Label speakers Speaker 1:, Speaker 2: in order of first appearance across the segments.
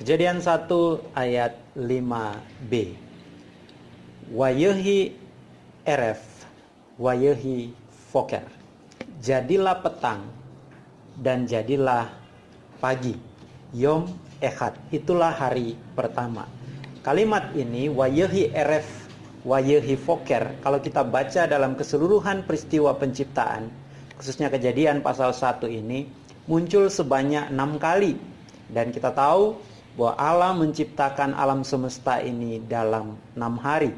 Speaker 1: Kejadian 1 ayat 5b. Wayehi eref, wayehi foker. Jadilah petang dan jadilah pagi. Yom Ehad, itulah hari pertama. Kalimat ini wayehi eref, wayehi foker, kalau kita baca dalam keseluruhan peristiwa penciptaan, khususnya kejadian pasal 1 ini, muncul sebanyak enam kali. Dan kita tahu bahwa Allah menciptakan alam semesta ini dalam enam hari.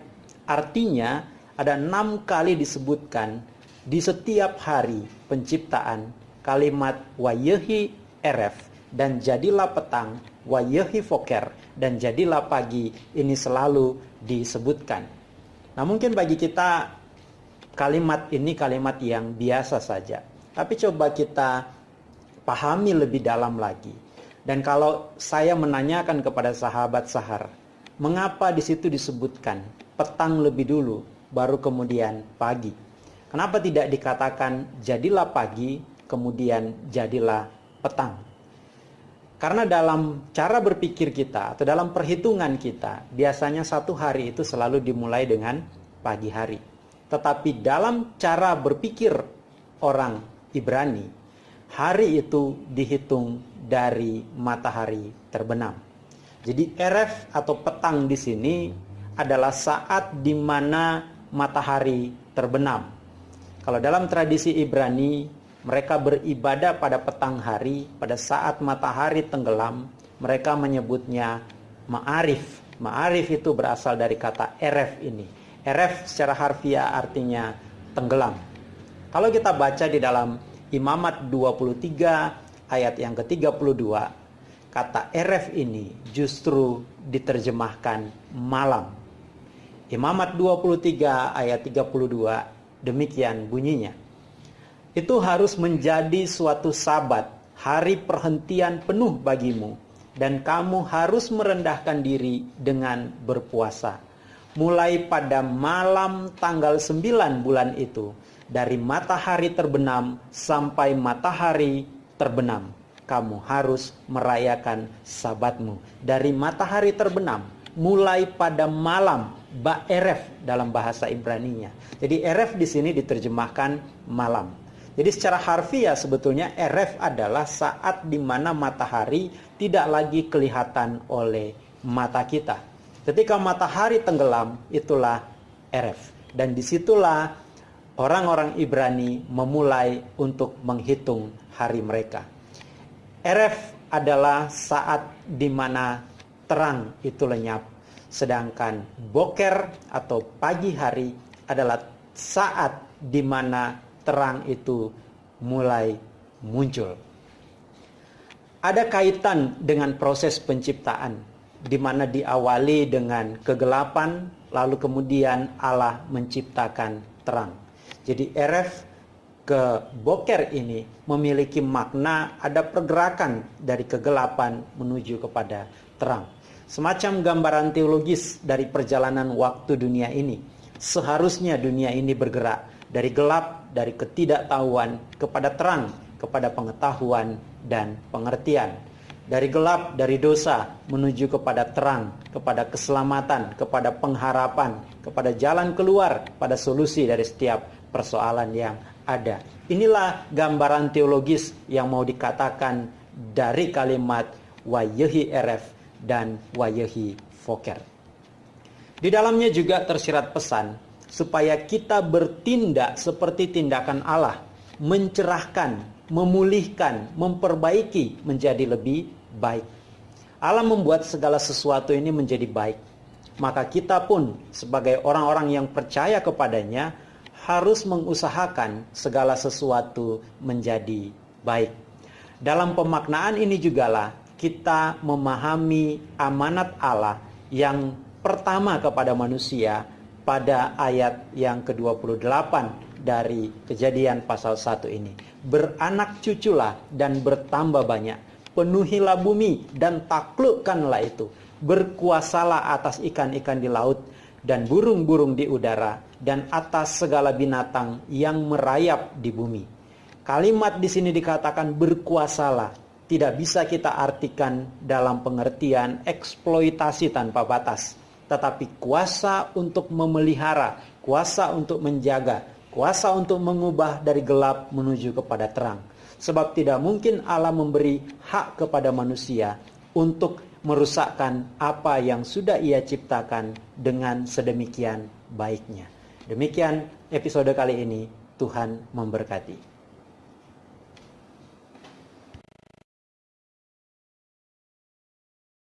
Speaker 1: Artinya ada enam kali disebutkan di setiap hari penciptaan kalimat wayehi eref dan jadilah petang wayehi foker dan jadilah pagi ini selalu disebutkan. Nah mungkin bagi kita kalimat ini kalimat yang biasa saja. Tapi coba kita pahami lebih dalam lagi dan kalau saya menanyakan kepada sahabat sahar, mengapa di situ disebutkan petang lebih dulu, baru kemudian pagi? Kenapa tidak dikatakan jadilah pagi, kemudian jadilah petang? Karena dalam cara berpikir kita atau dalam perhitungan kita, biasanya satu hari itu selalu dimulai dengan pagi hari. Tetapi dalam cara berpikir orang Ibrani, hari itu dihitung dari matahari terbenam. Jadi eref atau petang di sini adalah saat di mana matahari terbenam. Kalau dalam tradisi Ibrani, mereka beribadah pada petang hari, pada saat matahari tenggelam, mereka menyebutnya ma'arif. Ma'arif itu berasal dari kata eref ini. Eref secara harfiah artinya tenggelam. Kalau kita baca di dalam Imamat 23 ayat yang ke-32 kata eref ini justru diterjemahkan malam. Imamat 23 ayat 32 demikian bunyinya. Itu harus menjadi suatu sabat, hari perhentian penuh bagimu dan kamu harus merendahkan diri dengan berpuasa. Mulai pada malam tanggal 9 bulan itu, dari matahari terbenam sampai matahari terbenam, kamu harus merayakan sabatmu. Dari matahari terbenam, mulai pada malam, ba eref dalam bahasa Ibrani-nya. Jadi eref di sini diterjemahkan malam. Jadi secara harfiah sebetulnya eref adalah saat di mana matahari tidak lagi kelihatan oleh mata kita. Ketika matahari tenggelam, itulah eref. Dan di situlah orang-orang Ibrani memulai untuk menghitung hari mereka. Eref adalah saat di mana terang itu lenyap, sedangkan boker atau pagi hari adalah saat di mana terang itu mulai muncul. Ada kaitan dengan proses penciptaan, di mana diawali dengan kegelapan, lalu kemudian Allah menciptakan terang. Jadi Eref ke boker ini memiliki makna ada pergerakan dari kegelapan menuju kepada terang. Semacam gambaran teologis dari perjalanan waktu dunia ini. Seharusnya dunia ini bergerak dari gelap, dari ketidaktahuan kepada terang, kepada pengetahuan dan pengertian. Dari gelap, dari dosa menuju kepada terang, kepada keselamatan, kepada pengharapan, kepada jalan keluar, pada solusi dari setiap persoalan yang ada. Inilah gambaran teologis yang mau dikatakan dari kalimat wayehi eref dan wayehi foker. Di dalamnya juga tersirat pesan supaya kita bertindak seperti tindakan Allah, mencerahkan, memulihkan, memperbaiki menjadi lebih baik. Allah membuat segala sesuatu ini menjadi baik. Maka kita pun sebagai orang-orang yang percaya kepadanya harus mengusahakan segala sesuatu menjadi baik. Dalam pemaknaan ini jugalah kita memahami amanat Allah yang pertama kepada manusia pada ayat yang ke-28 dari kejadian pasal 1 ini. Beranak cuculah dan bertambah banyak. Penuhilah bumi dan taklukkanlah itu. Berkuasalah atas ikan-ikan di laut dan burung-burung di udara dan atas segala binatang yang merayap di bumi. Kalimat di sini dikatakan berkuasalah, tidak bisa kita artikan dalam pengertian eksploitasi tanpa batas, tetapi kuasa untuk memelihara, kuasa untuk menjaga, kuasa untuk mengubah dari gelap menuju kepada terang. Sebab tidak mungkin Allah memberi hak kepada manusia untuk merusakkan apa yang sudah ia ciptakan dengan sedemikian baiknya. Demikian episode kali ini, Tuhan memberkati.